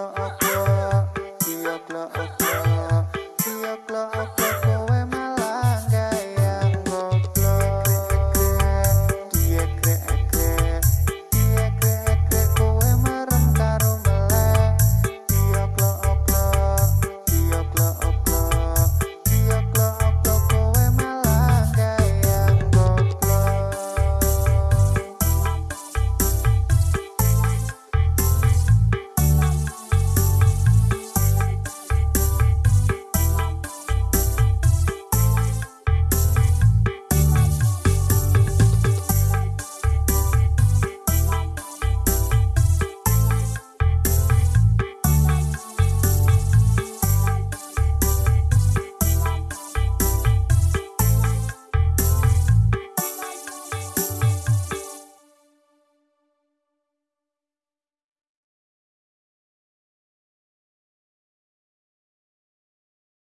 clock, a clock, give a.